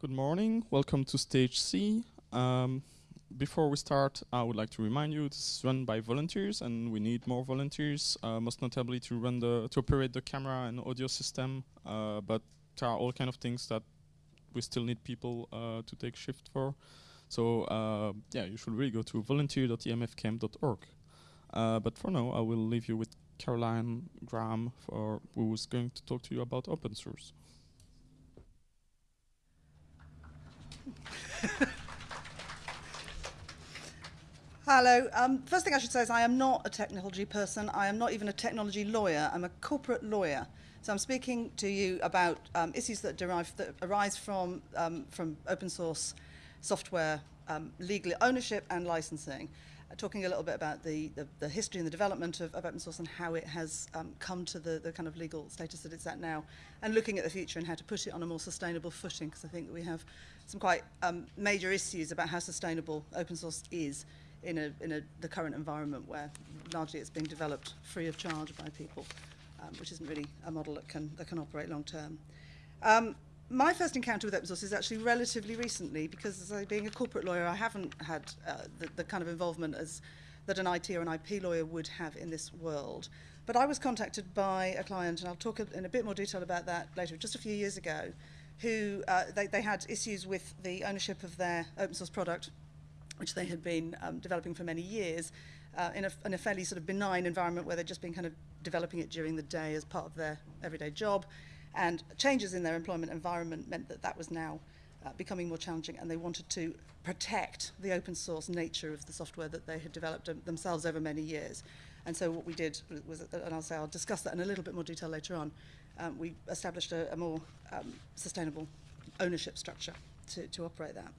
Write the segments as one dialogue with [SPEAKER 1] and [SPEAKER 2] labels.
[SPEAKER 1] Good morning. Welcome to Stage C. Um, before we start, I would like to remind you this is run by volunteers, and we need more volunteers, uh, most notably to run the to operate the camera and audio system. Uh, but there are all kind of things that we still need people uh, to take shift for. So uh, yeah, you should really go to volunteer.emfcamp.org. Uh, but for now, I will leave you with Caroline Graham, for who is going to talk to you about open source.
[SPEAKER 2] Hello. Um, first thing I should say is I am not a technology person. I am not even a technology lawyer. I'm a corporate lawyer. So I'm speaking to you about um, issues that derive that arise from um, from open source software um, legal ownership and licensing. talking a little bit about the, the, the, history and the development of, of open source and how it has um, come to the, the kind of legal status that it's at now, and looking at the future and how to put it on a more sustainable footing, because I think that we have some quite um, major issues about how sustainable open source is in, a, in a, the current environment where largely it's being developed free of charge by people, um, which isn't really a model that can, that can operate long term. Um, my first encounter with open source is actually relatively recently because as I, being a corporate lawyer, I haven't had uh, the, the kind of involvement as that an IT or an IP lawyer would have in this world. But I was contacted by a client, and I'll talk in a bit more detail about that later, just a few years ago, who uh, they, they had issues with the ownership of their open source product, which they had been um, developing for many years, uh, in, a, in a fairly sort of benign environment where they'd just been kind of developing it during the day as part of their everyday job. And changes in their employment environment meant that that was now uh, becoming more challenging and they wanted to protect the open source nature of the software that they had developed themselves over many years. And so what we did was, was and I'll say I'll discuss that in a little bit more detail later on, um, we established a, a more um, sustainable ownership structure to, to operate that.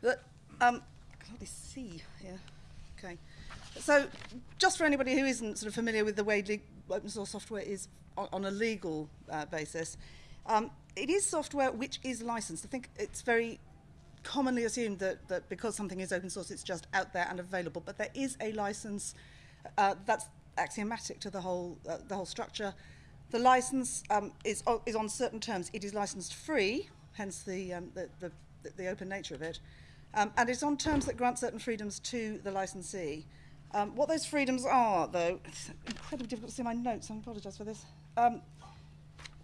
[SPEAKER 2] But, um, I can hardly see here. Okay. So just for anybody who isn't sort of familiar with the way open source software is on, on a legal uh, basis, um, it is software which is licensed. I think it's very commonly assumed that, that because something is open source, it's just out there and available, but there is a license uh, that's axiomatic to the whole, uh, the whole structure. The license um, is, is on certain terms. It is licensed free, hence the, um, the, the, the open nature of it, um, and it's on terms that grant certain freedoms to the licensee. Um, what those freedoms are, though, it's incredibly difficult to see my notes, I apologise for this. Um,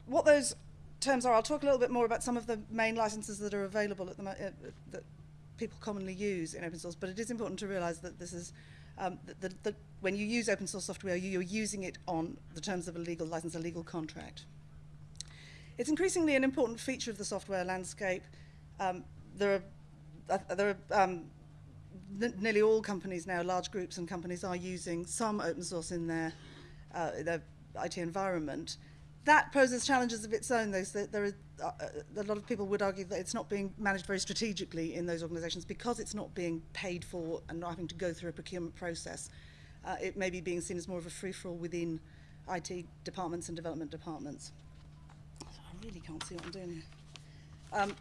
[SPEAKER 2] what those terms are, I'll talk a little bit more about some of the main licenses that are available at the uh, that people commonly use in open source, but it is important to realise that this is um, when you use open source software, you're using it on the terms of a legal license, a legal contract. It's increasingly an important feature of the software landscape. Um, there are, uh, there are um, nearly all companies now, large groups and companies are using some open source in their, uh, their IT environment. That poses challenges of its own, though. There are, uh, a lot of people would argue that it's not being managed very strategically in those organizations because it's not being paid for and not having to go through a procurement process. Uh, it may be being seen as more of a free-for-all within IT departments and development departments. I really can't see what I'm doing here. Um,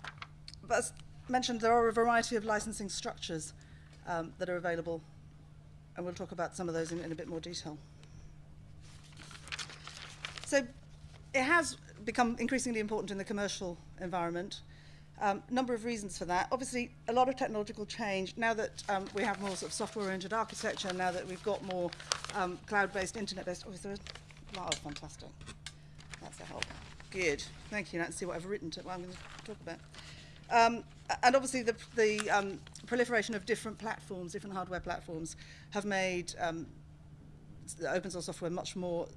[SPEAKER 2] but as mentioned, there are a variety of licensing structures um, that are available, and we'll talk about some of those in, in a bit more detail. So it has become increasingly important in the commercial environment. Um, number of reasons for that. Obviously, a lot of technological change. Now that um, we have more sort of software-oriented architecture, now that we've got more um, cloud-based, internet-based. Oh, is there a, oh, fantastic. That's a help. Good. Thank you. Now let's see what I've written to what I'm going to talk about. Um, and obviously the, the um, proliferation of different platforms, different hardware platforms, have made um, open source software much more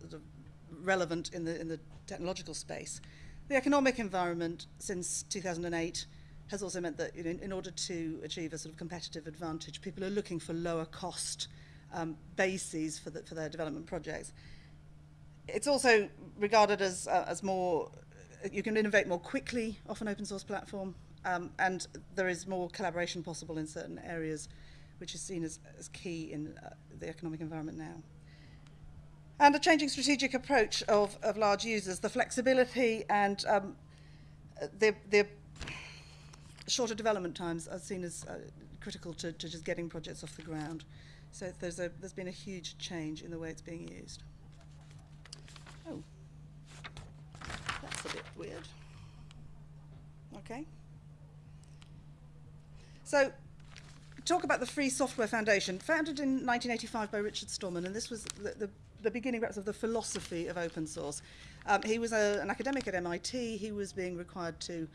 [SPEAKER 2] relevant in the, in the technological space. The economic environment since 2008 has also meant that in, in order to achieve a sort of competitive advantage, people are looking for lower cost um, bases for, the, for their development projects. It's also regarded as, uh, as more, you can innovate more quickly off an open source platform, um, and there is more collaboration possible in certain areas, which is seen as, as key in uh, the economic environment now. And a changing strategic approach of, of large users, the flexibility and um, the, the shorter development times are seen as uh, critical to, to just getting projects off the ground. So there's, a, there's been a huge change in the way it's being used. Oh, that's a bit weird. Okay. So, talk about the Free Software Foundation, founded in 1985 by Richard Stallman, and this was the, the, the beginning perhaps of the philosophy of open source. Um, he was a, an academic at MIT. He was being required to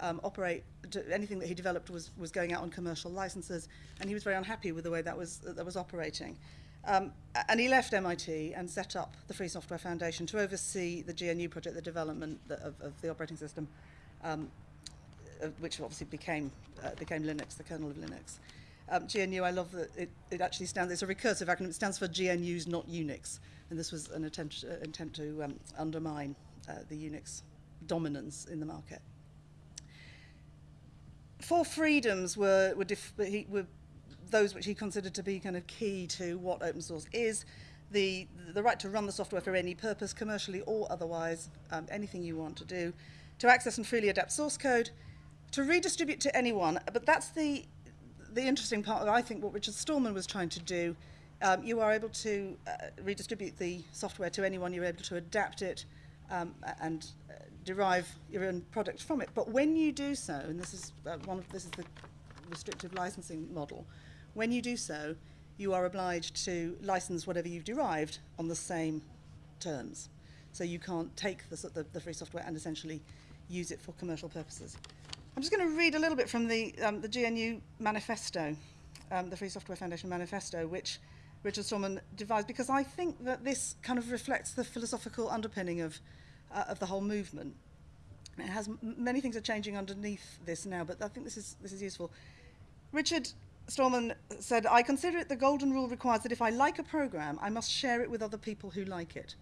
[SPEAKER 2] um, operate to, anything that he developed was, was going out on commercial licenses, and he was very unhappy with the way that was that was operating. Um, and he left MIT and set up the Free Software Foundation to oversee the GNU project, the development of, of the operating system, um, which obviously became uh, became Linux, the kernel of Linux. Um, GNU, I love that it, it actually stands, it's a recursive acronym, it stands for GNU's not Unix, and this was an attempt, uh, to um, undermine uh, the Unix dominance in the market. Four freedoms were, were, he, were those which he considered to be kind of key to what open source is. The, the right to run the software for any purpose, commercially or otherwise, um, anything you want to do, to access and freely adapt source code, to redistribute to anyone, but that's the, the interesting part, I think, what Richard Stallman was trying to do. Um, you are able to uh, redistribute the software to anyone, you're able to adapt it um, and uh, derive your own product from it. But when you do so, and this is uh, one of this is the restrictive licensing model, when you do so, you are obliged to license whatever you've derived on the same terms. So you can't take the, the, the free software and essentially use it for commercial purposes. I'm just going to read a little bit from the, um, the GNU manifesto, um, the Free Software Foundation manifesto, which Richard Stallman devised, because I think that this kind of reflects the philosophical underpinning of, uh, of the whole movement. It has many things are changing underneath this now, but I think this is, this is useful. Richard Stallman said, I consider it the golden rule requires that if I like a program, I must share it with other people who like it.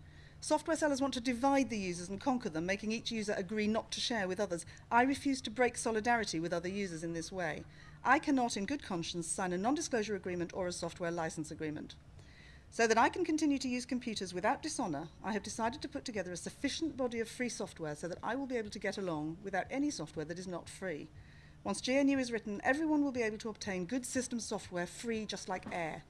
[SPEAKER 2] Software sellers want to divide the users and conquer them, making each user agree not to share with others. I refuse to break solidarity with other users in this way. I cannot, in good conscience, sign a non-disclosure agreement or a software license agreement. So that I can continue to use computers without dishonour, I have decided to put together a sufficient body of free software so that I will be able to get along without any software that is not free. Once GNU is written, everyone will be able to obtain good system software free just like air.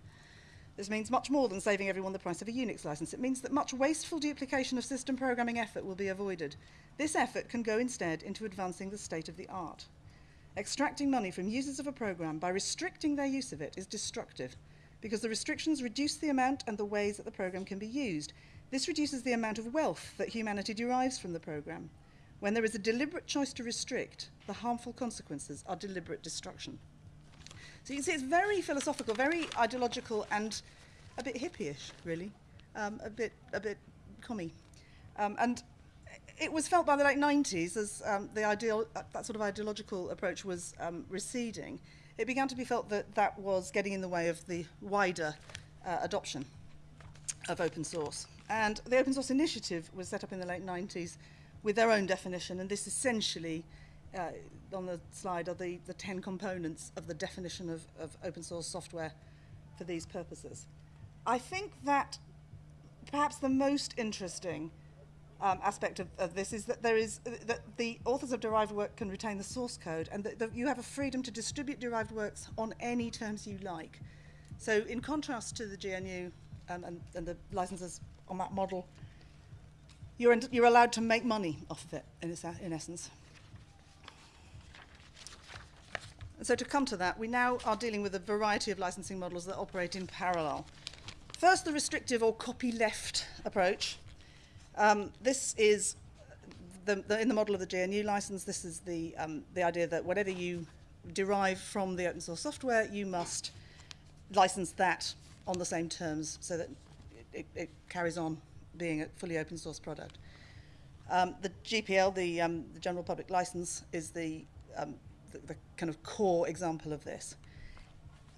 [SPEAKER 2] This means much more than saving everyone the price of a Unix license. It means that much wasteful duplication of system programming effort will be avoided. This effort can go instead into advancing the state of the art. Extracting money from users of a program by restricting their use of it is destructive because the restrictions reduce the amount and the ways that the program can be used. This reduces the amount of wealth that humanity derives from the program. When there is a deliberate choice to restrict, the harmful consequences are deliberate destruction. So you can see it's very philosophical, very ideological, and a bit hippie-ish, really, um, a bit a bit commie. Um, and it was felt by the late 90s as um, the ideal, uh, that sort of ideological approach was um, receding. It began to be felt that that was getting in the way of the wider uh, adoption of open source. And the Open Source Initiative was set up in the late 90s with their own definition, and this essentially, uh, on the slide, are the, the 10 components of the definition of, of open source software for these purposes. I think that perhaps the most interesting um, aspect of, of this is that there is that the authors of derived work can retain the source code and that, that you have a freedom to distribute derived works on any terms you like. So in contrast to the GNU um, and, and the licenses on that model, you're, you're allowed to make money off of it, in, in essence. And so to come to that, we now are dealing with a variety of licensing models that operate in parallel. First, the restrictive or copyleft approach. Um, this is the, the, in the model of the GNU license, this is the, um, the idea that whatever you derive from the open source software, you must license that on the same terms so that it, it carries on being a fully open source product. Um, the GPL, the, um, the General Public License, is the, um, the, the kind of core example of this.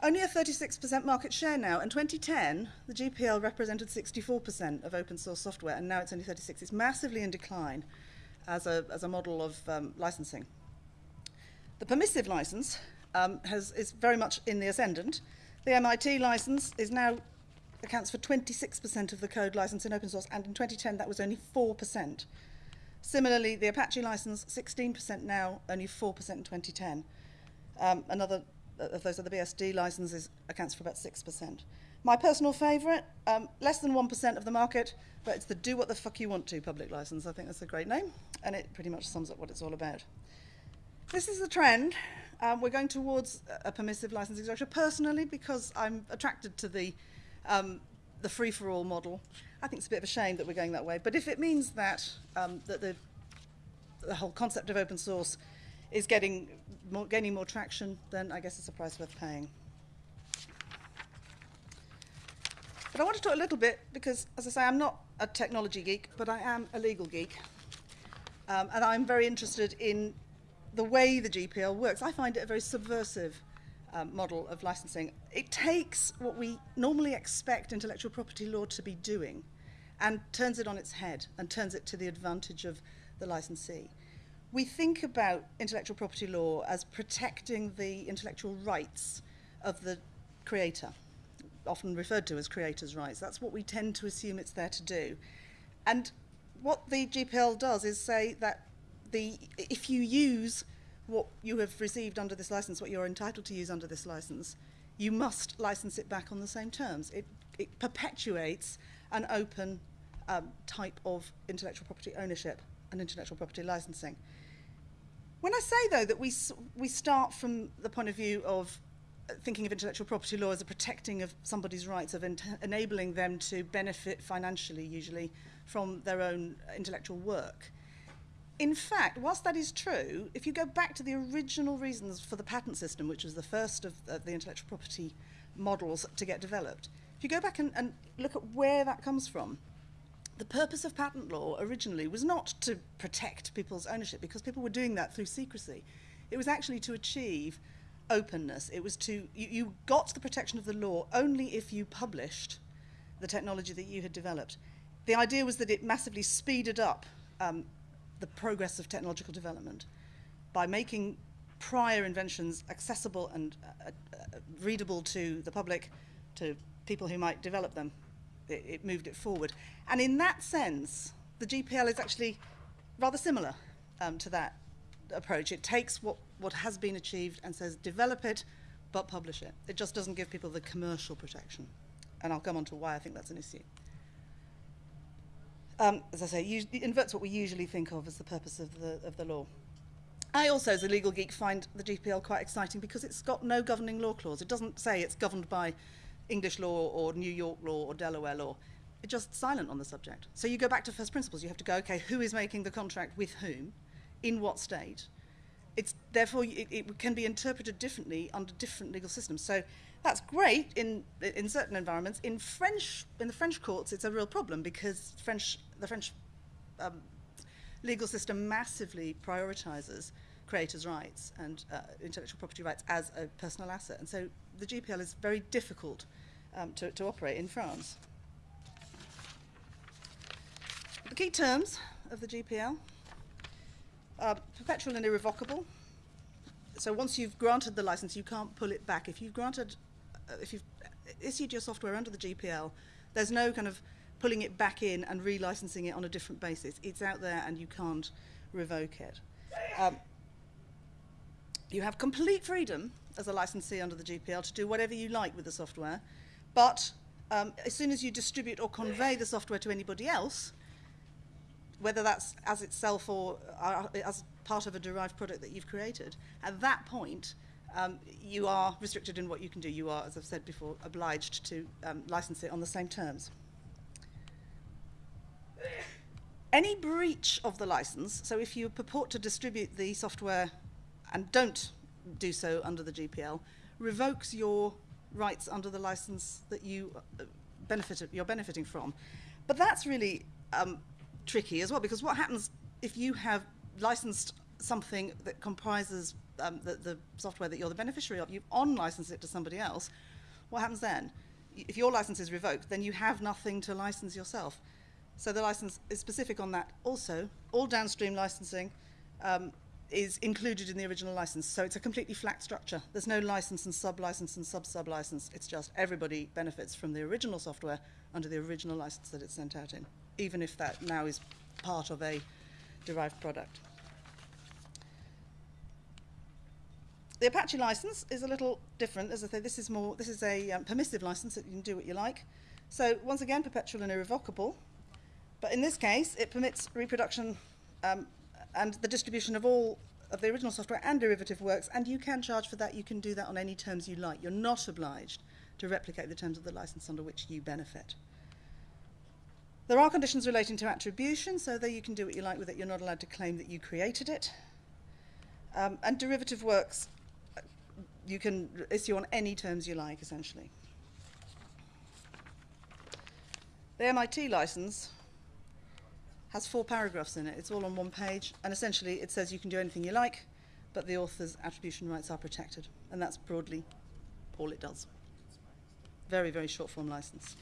[SPEAKER 2] Only a 36% market share now. In 2010, the GPL represented 64% of open source software, and now it's only 36. It's massively in decline as a, as a model of um, licensing. The permissive license um, has, is very much in the ascendant. The MIT license is now accounts for 26% of the code license in open source, and in 2010 that was only 4%. Similarly, the Apache license, 16% now, only 4% in 2010. Um, another of those the BSD licenses accounts for about 6%. My personal favourite, um, less than 1% of the market, but it's the do what the fuck you want to public license. I think that's a great name, and it pretty much sums up what it's all about. This is the trend. Um, we're going towards a permissive licensing structure personally because I'm attracted to the, um, the free-for-all model. I think it's a bit of a shame that we're going that way. But if it means that, um, that the, the whole concept of open source is getting more, gaining more traction, then I guess it's a price worth paying. But I want to talk a little bit because, as I say, I'm not a technology geek, but I am a legal geek. Um, and I'm very interested in the way the GPL works. I find it a very subversive um, model of licensing. It takes what we normally expect intellectual property law to be doing and turns it on its head and turns it to the advantage of the licensee. We think about intellectual property law as protecting the intellectual rights of the creator, often referred to as creators' rights. That's what we tend to assume it's there to do. And what the GPL does is say that the, if you use what you have received under this license, what you're entitled to use under this license, you must license it back on the same terms. It, it perpetuates an open um, type of intellectual property ownership and intellectual property licensing. When I say, though, that we, we start from the point of view of uh, thinking of intellectual property law as a protecting of somebody's rights, of enabling them to benefit financially, usually, from their own intellectual work, in fact, whilst that is true, if you go back to the original reasons for the patent system, which was the first of uh, the intellectual property models to get developed, if you go back and, and look at where that comes from, the purpose of patent law originally was not to protect people's ownership because people were doing that through secrecy. It was actually to achieve openness. It was to, you, you got the protection of the law only if you published the technology that you had developed. The idea was that it massively speeded up um, the progress of technological development by making prior inventions accessible and uh, uh, readable to the public, to people who might develop them. It, it moved it forward. And in that sense, the GPL is actually rather similar um, to that approach. It takes what, what has been achieved and says develop it, but publish it. It just doesn't give people the commercial protection. And I'll come on to why I think that's an issue um, as I say, inverts what we usually think of as the purpose of the, of the law. I also, as a legal geek, find the GPL quite exciting because it's got no governing law clause. It doesn't say it's governed by English law or New York law or Delaware law. It's just silent on the subject. So you go back to first principles. You have to go, okay, who is making the contract with whom, in what state? It's therefore it, it can be interpreted differently under different legal systems. So that's great in in certain environments. In French, in the French courts, it's a real problem because French, the French um, legal system massively prioritizes creators' rights and uh, intellectual property rights as a personal asset, and so the GPL is very difficult um, to, to operate in France. The key terms of the GPL are perpetual and irrevocable. So once you've granted the license, you can't pull it back. If you've granted uh, if you've issued your software under the GPL, there's no kind of pulling it back in and relicensing it on a different basis. It's out there and you can't revoke it. Um, you have complete freedom as a licensee under the GPL to do whatever you like with the software, but um, as soon as you distribute or convey the software to anybody else, whether that's as itself or uh, as part of a derived product that you've created, at that point, um, you are restricted in what you can do. You are, as I've said before, obliged to um, license it on the same terms. Any breach of the license, so if you purport to distribute the software and don't do so under the GPL, revokes your rights under the license that you uh, benefit, you're benefiting from. But that's really um, tricky as well, because what happens if you have licensed something that comprises um, the, the software that you're the beneficiary of, you on-license it to somebody else, what happens then? If your license is revoked, then you have nothing to license yourself. So the license is specific on that. Also, all downstream licensing um, is included in the original license. So it's a completely flat structure. There's no license and sub-license and sub-sub-license. It's just everybody benefits from the original software under the original license that it's sent out in, even if that now is part of a derived product. The Apache license is a little different. As I say, this is more, this is a um, permissive license that you can do what you like. So once again, perpetual and irrevocable. But in this case, it permits reproduction um, and the distribution of all of the original software and derivative works, and you can charge for that. You can do that on any terms you like. You're not obliged to replicate the terms of the license under which you benefit. There are conditions relating to attribution, so that you can do what you like with it. You're not allowed to claim that you created it. Um, and derivative works, you can issue on any terms you like, essentially. The MIT license has four paragraphs in it. It's all on one page, and essentially it says you can do anything you like, but the author's attribution rights are protected. And that's broadly all it does. Very, very short form license.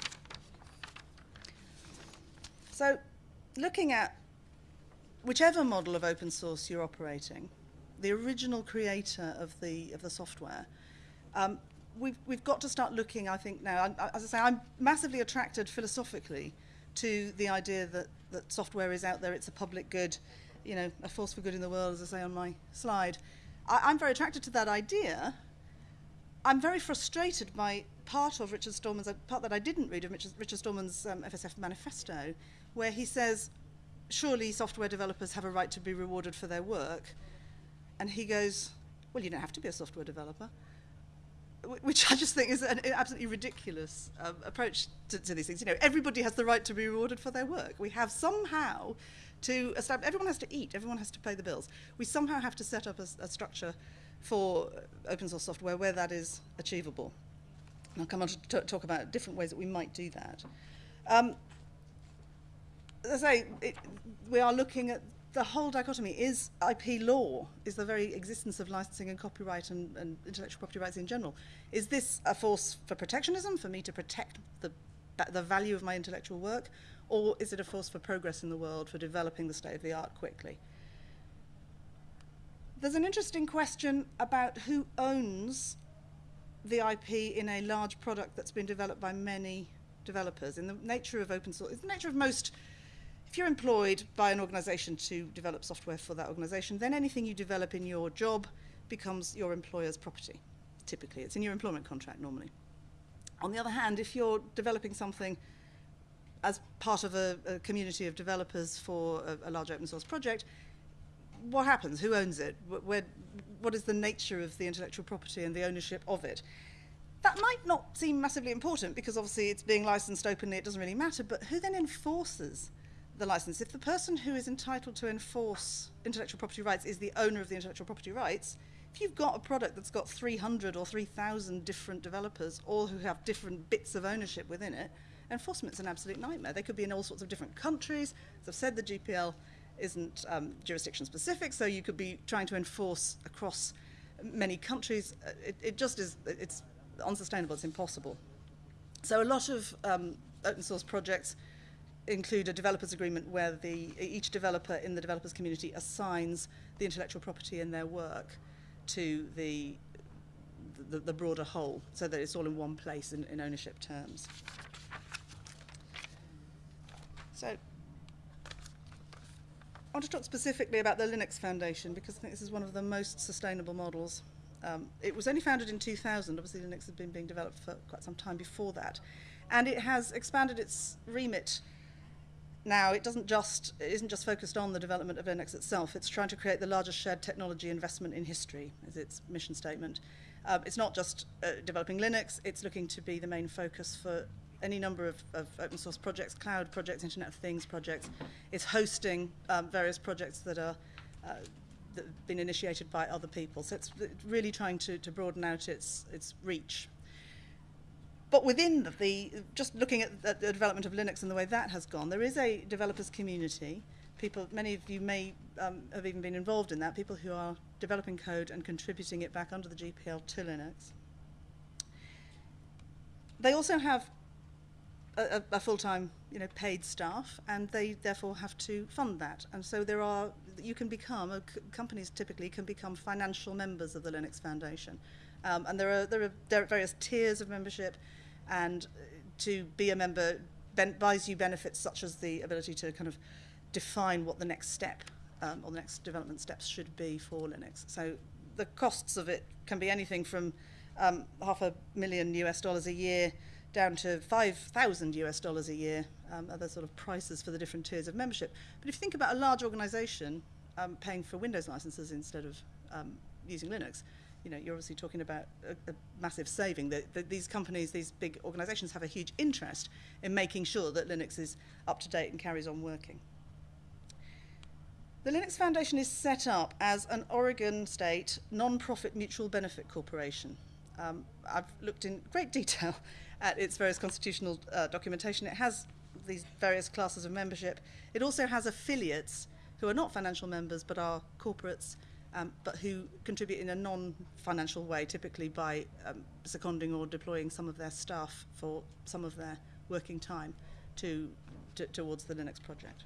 [SPEAKER 2] So, looking at whichever model of open source you're operating, the original creator of the, of the software, um, we've, we've got to start looking, I think, now. I, as I say, I'm massively attracted philosophically to the idea that, that software is out there, it's a public good, you know, a force for good in the world, as I say on my slide. I, I'm very attracted to that idea. I'm very frustrated by part of Richard Stallman's, a part that I didn't read of Richard, Richard Stallman's um, FSF manifesto, where he says, surely software developers have a right to be rewarded for their work. And he goes, well, you don't have to be a software developer which I just think is an absolutely ridiculous um, approach to, to, these things. You know, everybody has the right to be rewarded for their work. We have somehow to establish, everyone has to eat, everyone has to pay the bills. We somehow have to set up a, a structure for open source software where that is achievable. And I'll come on to talk about different ways that we might do that. Um, as I say, it, we are looking at the whole dichotomy is IP law, is the very existence of licensing and copyright and, and, intellectual property rights in general. Is this a force for protectionism, for me to protect the, the value of my intellectual work, or is it a force for progress in the world, for developing the state of the art quickly? There's an interesting question about who owns the IP in a large product that's been developed by many developers. In the nature of open source, in the nature of most if you're employed by an organization to develop software for that organization, then anything you develop in your job becomes your employer's property. Typically, it's in your employment contract normally. On the other hand, if you're developing something as part of a, a community of developers for a, a, large open source project, what happens? Who owns it? Where, what is the nature of the intellectual property and the ownership of it? That might not seem massively important because obviously it's being licensed openly, it doesn't really matter, but who then enforces the license. If the person who is entitled to enforce intellectual property rights is the owner of the intellectual property rights, if you've got a product that's got 300 or 3,000 different developers, all who have different bits of ownership within it, enforcement's an absolute nightmare. They could be in all sorts of different countries. As I've said, the GPL isn't um, jurisdiction specific, so you could be trying to enforce across many countries. Uh, it, it just is, it's unsustainable, it's impossible. So a lot of um, open source projects include a developers agreement where the, each developer in the developers community assigns the intellectual property in their work to the, the, the broader whole, so that it's all in one place in, in ownership terms. So I want to talk specifically about the Linux Foundation because I think this is one of the most sustainable models. Um, it was only founded in 2000. Obviously, Linux had been being developed for quite some time before that. And it has expanded its remit now, it doesn't just it isn't just focused on the development of Linux itself. It's trying to create the largest shared technology investment in history, is its mission statement. Um, it's not just uh, developing Linux. It's looking to be the main focus for any number of, of open source projects, cloud projects, Internet of Things projects. It's hosting um, various projects that are uh, that have been initiated by other people. So it's really trying to, to broaden out its its reach but within the, just looking at the, the development of Linux and the way that has gone, there is a developers community. People, many of you may um, have even been involved in that, people who are developing code and contributing it back under the GPL to Linux. They also have a, a full-time, you know, paid staff, and they therefore have to fund that. And so there are, you can become, companies typically can become financial members of the Linux Foundation. Um, and there are, there are various tiers of membership and to be a member ben- buys you benefits such as the ability to kind of define what the next step um, or the next development steps should be for Linux. So the costs of it can be anything from um, half a million US dollars a year down to 5,000 US dollars a year, um, other sort of prices for the different tiers of membership. But if you think about a large organization, um, paying for Windows licenses instead of um, using Linux, you know, you're obviously talking about a, a massive saving. That the, these companies, these big organizations have a huge interest in making sure that Linux is up to date and carries on working. The Linux Foundation is set up as an Oregon state non-profit mutual benefit corporation. Um, I've looked in great detail at its various constitutional uh, documentation. It has these various classes of membership. It also has affiliates who are not financial members but are corporates, um, but who contribute in a non-financial way, typically by um, seconding or deploying some of their staff for some of their working time to, to, towards the Linux project.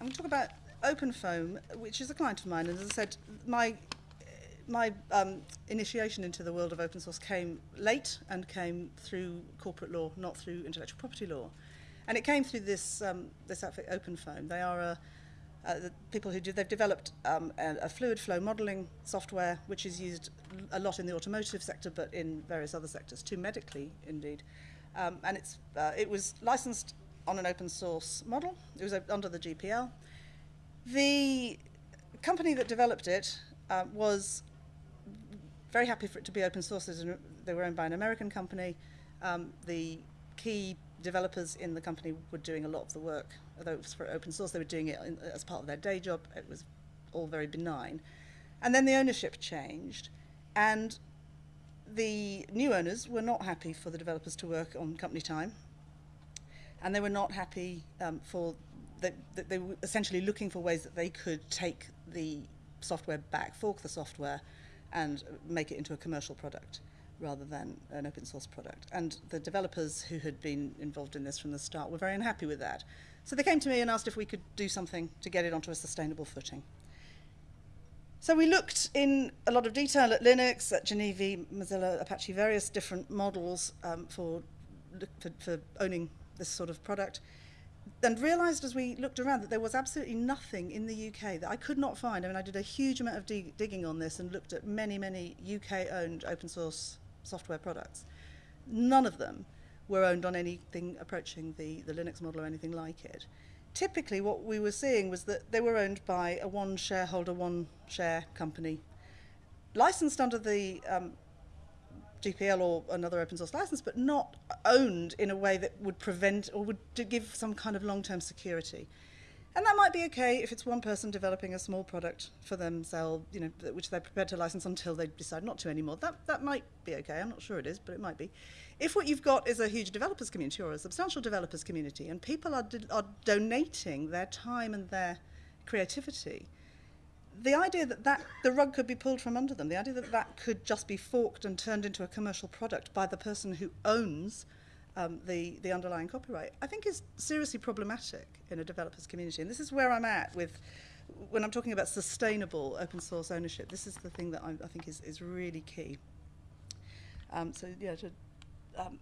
[SPEAKER 2] I'm going to talk about OpenFOAM, which is a client of mine, and as I said, my my um, initiation into the world of open source came late and came through corporate law, not through intellectual property law, and it came through this um, this outfit OpenFOAM. They are a uh, the people who do, they've developed um, a, a fluid flow modeling software which is used a lot in the automotive sector but in various other sectors too medically indeed um, and it's uh, it was licensed on an open source model it was uh, under the GPL the company that developed it uh, was very happy for it to be open source. They were owned by an American company. Um, the key developers in the company were doing a lot of the work. Although it was for open source, they were doing it in, as part of their day job. It was all very benign. And then the ownership changed, and the new owners were not happy for the developers to work on company time, and they were not happy um, for the, the, they were essentially looking for ways that they could take the software back, fork the software, and make it into a commercial product rather than an open source product. And the developers who had been involved in this from the start were very unhappy with that. So they came to me and asked if we could do something to get it onto a sustainable footing. So we looked in a lot of detail at Linux, at GENIVI, Mozilla, Apache, various different models um, for, for, for owning this sort of product and realised as we looked around that there was absolutely nothing in the UK that I could not find. I mean, I did a huge amount of dig digging on this and looked at many, many UK-owned open source software products. None of them were owned on anything approaching the, the Linux model or anything like it. Typically, what we were seeing was that they were owned by a one shareholder, one share company, licensed under the um, GPL or another open source license, but not owned in a way that would prevent or would give some kind of long-term security. And that might be okay if it's one person developing a small product for themselves, you know, which they're prepared to license until they decide not to anymore. That, that might be okay. I'm not sure it is, but it might be. If what you've got is a huge developers community or a substantial developers community and people are, are donating their time and their creativity, the idea that, that the rug could be pulled from under them, the idea that that could just be forked and turned into a commercial product by the person who owns um, the, the underlying copyright, I think is seriously problematic in a developers community. And this is where I'm at with when I'm talking about sustainable open source ownership. This is the thing that I, I think is, is really key. Um, so yeah, to, um,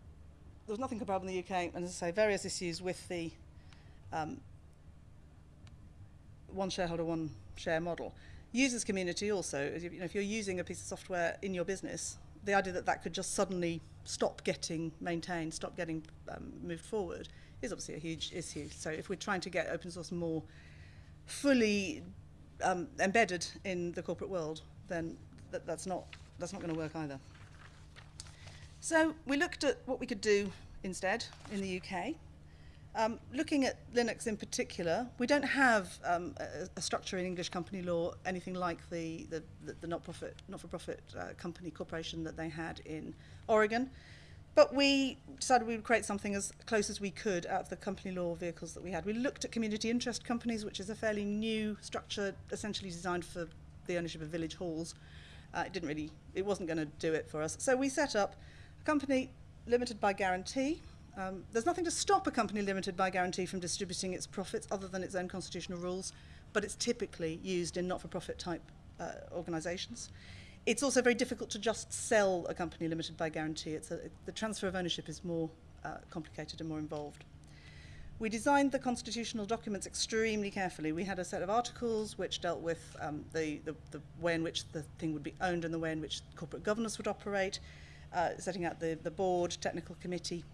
[SPEAKER 2] there's nothing comparable in the UK, and as I say, various issues with the um, one shareholder, one share model. Users community also, you know, if you're using a piece of software in your business, the idea that that could just suddenly stop getting maintained, stop getting um, moved forward, is obviously a huge issue. So if we're trying to get open source more fully um, embedded in the corporate world, then th that's not that's not going to work either. So we looked at what we could do instead in the UK. Um, looking at Linux in particular, we don't have um, a, a, structure in English company law, anything like the, the, the, not-for-profit uh, company corporation that they had in Oregon. But we decided we would create something as close as we could out of the company law vehicles that we had. We looked at community interest companies, which is a fairly new structure, essentially designed for the ownership of village halls. Uh, it didn't really, it wasn't going to do it for us. So we set up a company limited by guarantee, um, there's nothing to stop a company limited by guarantee from distributing its profits other than its own constitutional rules, but it's typically used in not-for-profit type uh, organisations. It's also very difficult to just sell a company limited by guarantee. It's a, it, the transfer of ownership is more uh, complicated and more involved. We designed the constitutional documents extremely carefully. We had a set of articles which dealt with um, the, the, the way in which the thing would be owned and the way in which corporate governance would operate, uh, setting out the, the board, technical committee,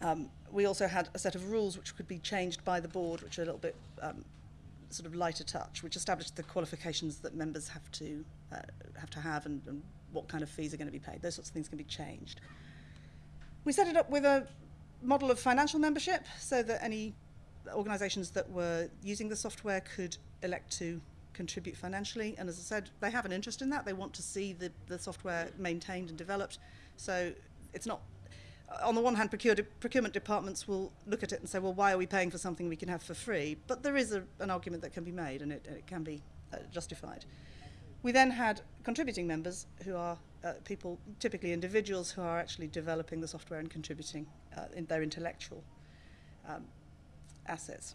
[SPEAKER 2] Um, we also had a set of rules which could be changed by the board, which are a little bit um, sort of lighter touch, which established the qualifications that members have to uh, have to have and, and what kind of fees are going to be paid. Those sorts of things can be changed. We set it up with a model of financial membership so that any organisations that were using the software could elect to contribute financially. And as I said, they have an interest in that. They want to see the, the software maintained and developed. So it's not, on the one hand, procurement departments will look at it and say, well, why are we paying for something we can have for free? But there is a, an argument that can be made and it, it can be uh, justified. We then had contributing members who are uh, people, typically individuals, who are actually developing the software and contributing uh, in their intellectual um, assets.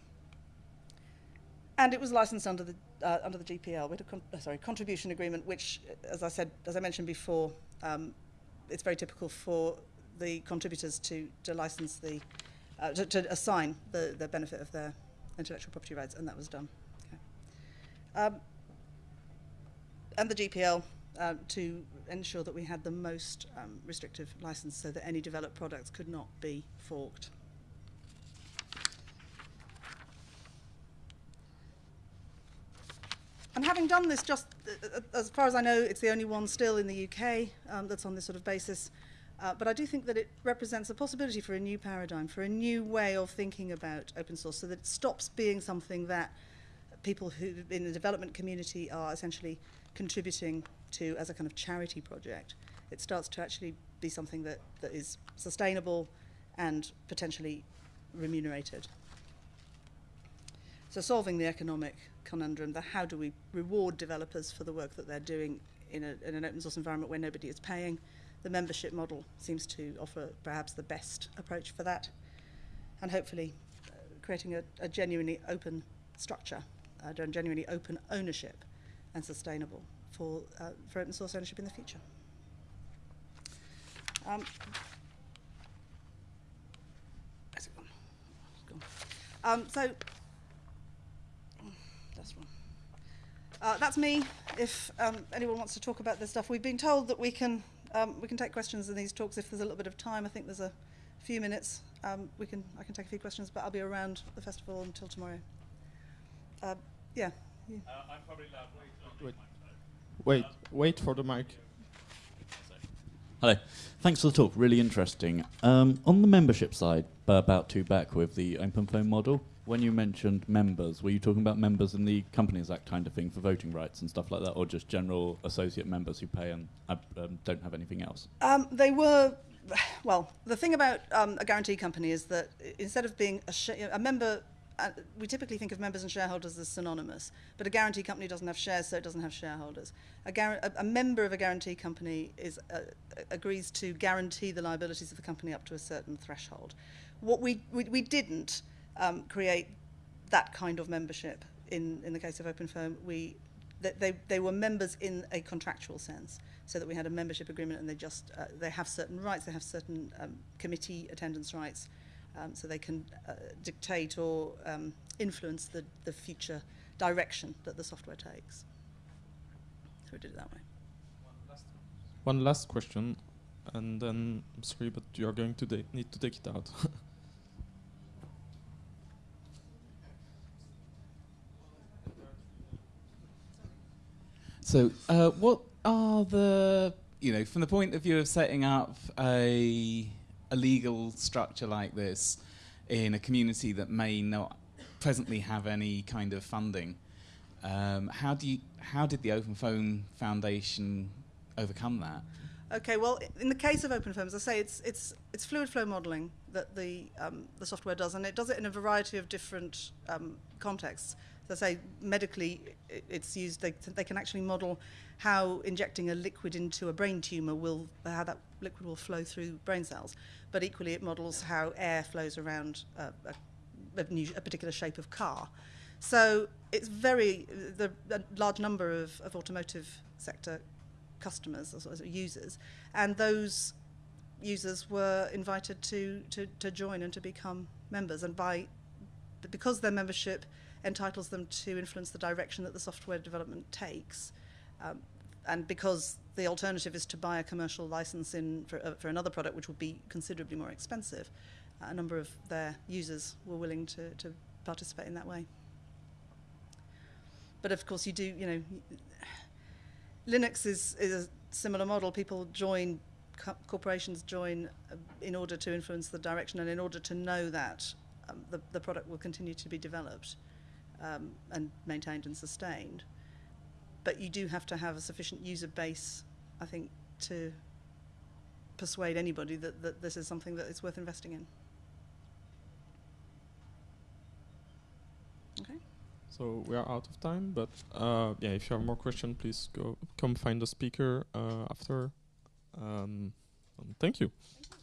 [SPEAKER 2] And it was licensed under the uh, under the GPL. We had a con- uh, sorry contribution agreement, which, as I said, as I mentioned before, um, it's very typical for the contributors to to license the uh, to, to assign the the benefit of their intellectual property rights, and that was done. Okay. Um, and the GPL uh, to ensure that we had the most um, restrictive license so that any developed products could not be forked. And having done this, just uh, uh, as far as I know, it's the only one still in the UK um, that's on this sort of basis. Uh, but I do think that it represents a possibility for a new paradigm, for a new way of thinking about open source, so that it stops being something that people who in the development community are essentially contributing to as a kind of charity project. It starts to actually be something that, that is sustainable and potentially remunerated. So solving the economic conundrum, the how do we reward developers for the work that they're doing in, a, in an open source environment where nobody is paying. The membership model seems to offer perhaps the best approach for that. And hopefully uh, creating a, a genuinely open structure, uh, genuinely open ownership and sustainable for, uh, for open source ownership in the future. Um, it gone? It's gone. Um, so that's one. Uh, that's me. If um, anyone wants to talk about this stuff, we've been told that we can um, we can take questions in these talks if there's a little bit of time. I think there's a few minutes. Um, we can I can take a few questions, but I'll be around the festival until tomorrow. Uh, yeah.
[SPEAKER 3] Uh, I'm probably allowed wait.
[SPEAKER 1] Wait. Wait, wait for the mic.
[SPEAKER 4] Hello. Thanks for the talk. Really interesting. Um, on the membership side, about two back with the OpenFOAM model, when you mentioned members, were you talking about members in the Companies Act kind of thing for voting rights and stuff like that, or just general associate members who pay and uh, um, don't have anything else?
[SPEAKER 2] Um, they were, well, the thing about um, a guarantee company is that instead of being a, a member, uh, we typically think of members and shareholders as synonymous, but a guarantee company doesn't have shares, so it doesn't have shareholders. A, a, a member of a guarantee company is uh, agrees to guarantee the liabilities of the company up to a certain threshold. What we we, we didn't um, create that kind of membership in in the case of OpenFOAM. We they, they were members in a contractual sense, so that we had a membership agreement, and they just uh, they have certain rights, they have certain um, committee attendance rights, um, so they can uh, dictate or um, influence the, the future direction that the software takes. So we did it that way.
[SPEAKER 1] One last question, and then I'm sorry, but you are going to need to take it out.
[SPEAKER 3] So, uh, what are the you know from the point of view of setting up a a legal structure like this in a community that may not presently have any kind of funding? Um, how do you how did the OpenFOAM Foundation overcome that?
[SPEAKER 2] Okay, well, in the case of OpenFOAM, as I say, it's it's it's fluid flow modelling that the um, the software does, and it does it in a variety of different um, contexts. So, I say medically, it's used. They they can actually model how injecting a liquid into a brain tumour will how that liquid will flow through brain cells. But equally, it models how air flows around a, a, a, new, a particular shape of car. So it's very the a large number of, of automotive sector customers as, as users, and those users were invited to, to, to join and to become members. And by because their membership entitles them to influence the direction that the software development takes, um, and because the alternative is to buy a commercial license in for, uh, for another product, which would be considerably more expensive, a number of their users were willing to, to participate in that way. But of course, you do, you know, Linux is, is a similar model. People join, co- corporations join uh, in order to influence the direction and in order to know that um, the, the product will continue to be developed um, and maintained and sustained. But you do have to have a sufficient user base, I think, to persuade anybody that, that this is something that is worth investing in. Okay.
[SPEAKER 1] So we are out of time, but uh, yeah, if you have more questions, please go come find the speaker uh, after. Um, thank you.
[SPEAKER 2] Thank you.